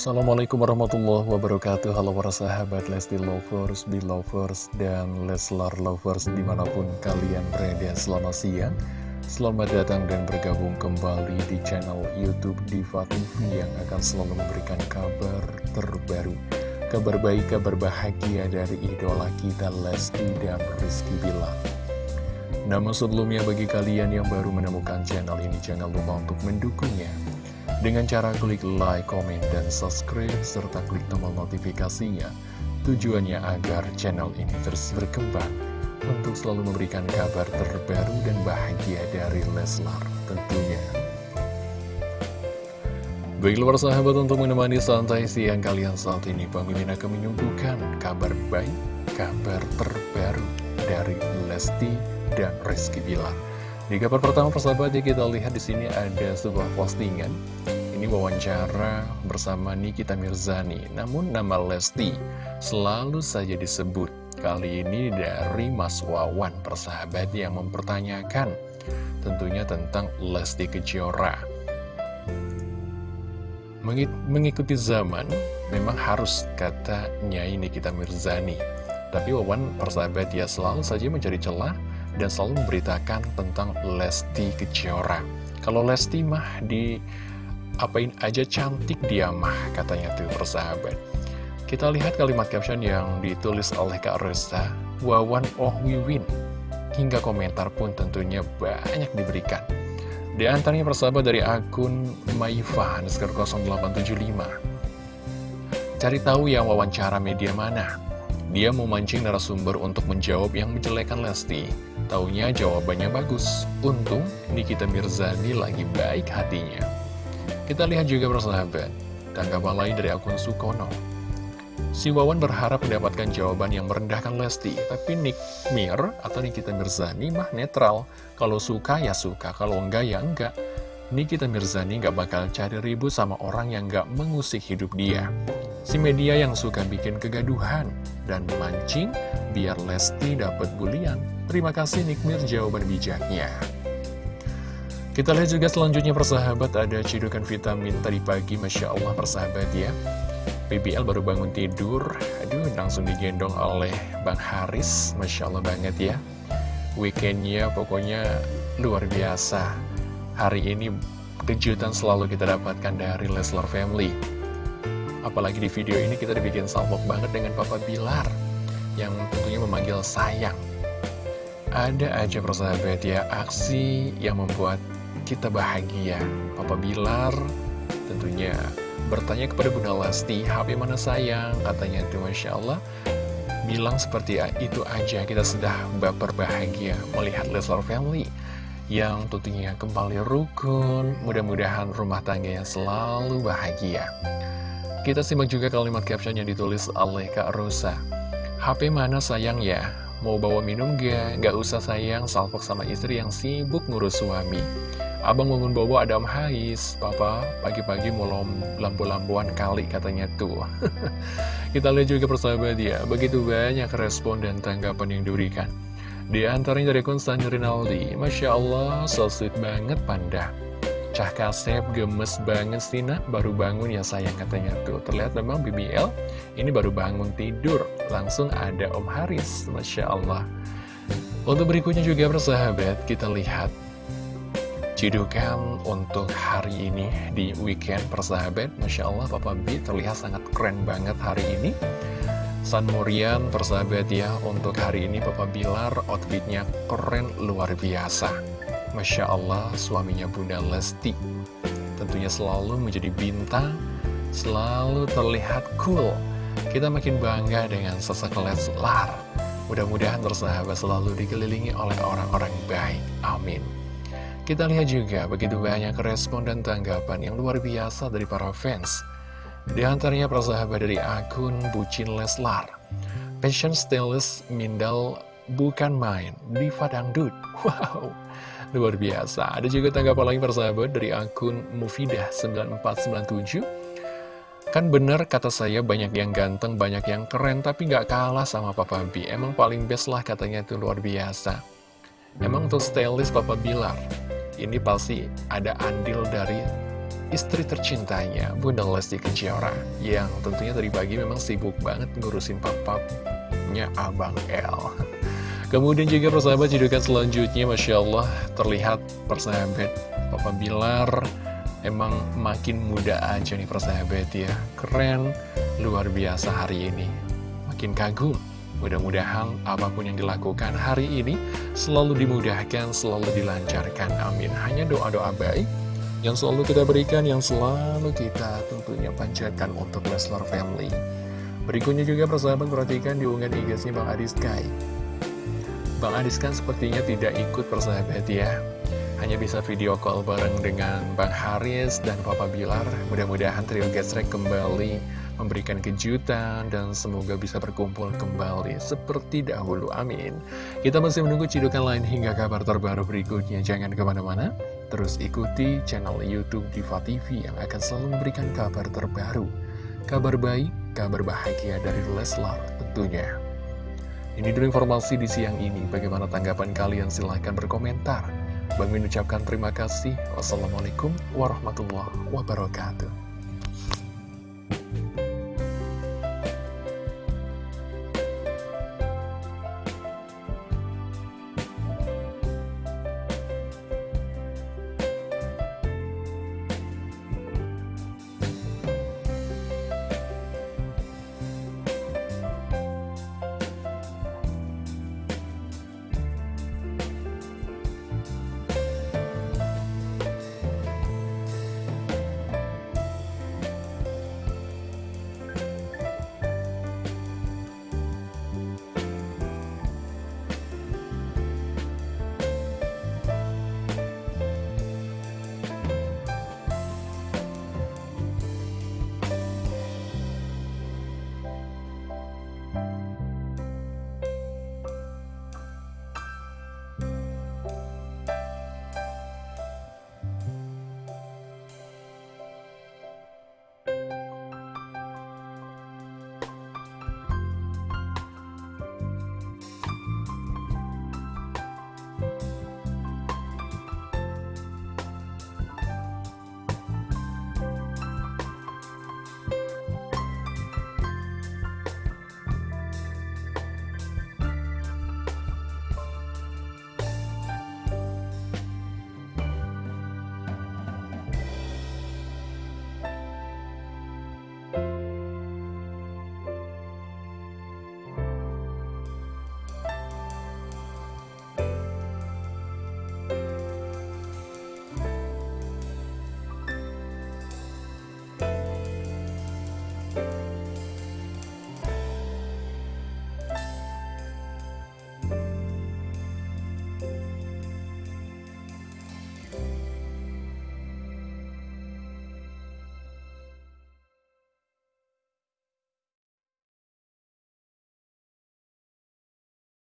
Assalamualaikum warahmatullahi wabarakatuh. Halo para sahabat Lesti Lovers, Belovers, dan Leslar Lovers di mana pun kalian berada. Selamat siang Selamat datang dan bergabung kembali di channel Youtube Diva TV Yang akan selalu memberikan kabar terbaru. Kabar baik, kabar bahagia dari idola kita Lesti dan Rizky Bilar. Namun sebelumnya bagi kalian yang baru menemukan channel ini jangan lupa untuk mendukungnya dengan cara klik like, komen, dan subscribe, serta klik tombol notifikasinya. Tujuannya agar channel ini terus berkembang untuk selalu memberikan kabar terbaru dan bahagia dari Leslar tentunya. Baiklah sahabat untuk menemani santai siang kalian saat ini Bang Mimin akan menyuguhkan kabar baik, kabar terbaru dari Lesti dan Rizky Bilar. Di kabar pertama persahabat ya kita lihat di sini ada sebuah postingan. Ini wawancara bersama Nikita Mirzani. Namun nama Lesti selalu saja disebut. Kali ini dari Mas Wawan persahabat yang mempertanyakan tentunya tentang Lesti Kejora. Mengikuti zaman memang harus kata Nyai Nikita Mirzani. Tapi Wawan persahabat ya selalu saja mencari celah dan selalu memberitakan tentang Lesti Kejora. Kalau Lesti mah di apain aja cantik dia mah katanya tuh persahabat. Kita lihat kalimat caption yang ditulis oleh Kak Reza, Wawan Oh Wiwin. Hingga komentar pun tentunya banyak diberikan. Di antaranya persahabat dari akun Maifa 0875. Cari tahu yang wawancara media mana. Dia memancing narasumber untuk menjawab yang menjelekan Lesti. Taunya jawabannya bagus. Untung Nikita Mirzani lagi baik hatinya. Kita lihat juga persahabat, tanggapan lain dari akun Sukono. Si Wawan berharap mendapatkan jawaban yang merendahkan Lesti, tapi Nick Mir atau Nikita Mirzani mah netral. Kalau suka ya suka, kalau enggak ya enggak. Nikita Mirzani nggak bakal cari ribut sama orang yang nggak mengusik hidup dia. Si media yang suka bikin kegaduhan dan memancing biar Lesti dapat bulian. Terima kasih Nikmir jawaban bijaknya. Kita lihat juga selanjutnya persahabat ada cidukan vitamin tadi pagi Masya Allah persahabat ya. BBL baru bangun tidur, aduh langsung digendong oleh Bang Haris, Masya Allah banget ya. Weekendnya pokoknya luar biasa. Hari ini kejutan selalu kita dapatkan dari Leslar Family. Apalagi di video ini kita dibikin salpok banget dengan Papa Bilar yang tentunya memanggil sayang. Ada aja persahabat ya, aksi yang membuat kita bahagia. Papa Bilar tentunya bertanya kepada Bunda Lesti, HP mana sayang? Katanya itu Masya Allah. Bilang seperti itu aja, kita sudah baper bahagia melihat Leslar Family yang tentunya kembali rukun, mudah-mudahan rumah tangganya selalu bahagia. Kita simak juga kalimat caption yang ditulis oleh Kak Rosa. HP mana sayang ya? Mau bawa minum gak? Gak usah sayang, salpok sama istri yang sibuk ngurus suami. Abang bangun bobo ada om Hais, papa pagi-pagi mau lampu-lampuan kali katanya tuh. Kita lihat juga persahabat ya, begitu banyak respon dan tanggapan yang diberikan. Di antaranya dari Konstantin Rinaldi, Masya Allah, so sweet banget panda. Cah Kasep gemes banget sih nak, baru bangun ya sayang katanya tuh. Terlihat memang BBL ini baru bangun tidur, langsung ada Om Haris, Masya Allah. Untuk berikutnya juga persahabat, kita lihat cidukan untuk hari ini di weekend persahabat. Masya Allah Papa B terlihat sangat keren banget hari ini. San Morian persahabat ya, untuk hari ini Papa Bilar outfitnya keren luar biasa. Masya Allah, suaminya Bunda Lesti tentunya selalu menjadi bintang, selalu terlihat cool. Kita makin bangga dengan sosok Leslar. Mudah-mudahan bersahabat selalu dikelilingi oleh orang-orang baik. Amin. Kita lihat juga begitu banyak respon dan tanggapan yang luar biasa dari para fans. Di antaranya persahabat dari akun Bucin Leslar. Passion Stylist Mindal bukan main, Diva Dangdut. Wow, Luar biasa. Ada juga tanggapan lain persahabat dari akun Mufidah9497. Kan bener kata saya banyak yang ganteng, banyak yang keren, tapi nggak kalah sama Papa B. Emang paling best lah katanya itu luar biasa. Emang untuk stylist Papa Bilar, ini pasti ada andil dari istri tercintanya, Bunda Lesti Kejora, yang tentunya tadi pagi memang sibuk banget ngurusin papapnya Abang L. Kemudian juga persahabat judukan selanjutnya, Masya Allah, terlihat persahabat Papa Bilar emang makin muda aja nih persahabat ya. Keren, luar biasa hari ini. Makin kagum Mudah-mudahan apa pun yang dilakukan hari ini selalu dimudahkan, selalu dilancarkan. Amin. Hanya doa-doa baik yang selalu kita berikan, yang selalu kita tentunya panjatkan untuk Leslar Family. Berikutnya juga persahabat perhatikan di unggahan IG-nya Bang Adis Kai. Bang Adis kan sepertinya tidak ikut persahabat ya. Hanya bisa video call bareng dengan Bang Haris dan Papa Bilar. Mudah-mudahan trio gesrek kembali memberikan kejutan dan semoga bisa berkumpul kembali seperti dahulu. Amin. Kita masih menunggu cidukan lain hingga kabar terbaru berikutnya. Jangan ke mana-mana, terus ikuti channel Youtube Diva TV yang akan selalu memberikan kabar terbaru. Kabar baik, kabar bahagia dari Leslar tentunya. Ini dulu informasi di siang ini. Bagaimana tanggapan kalian? Silahkan berkomentar. Bang Min ucapkan terima kasih. Wassalamualaikum warahmatullahi wabarakatuh.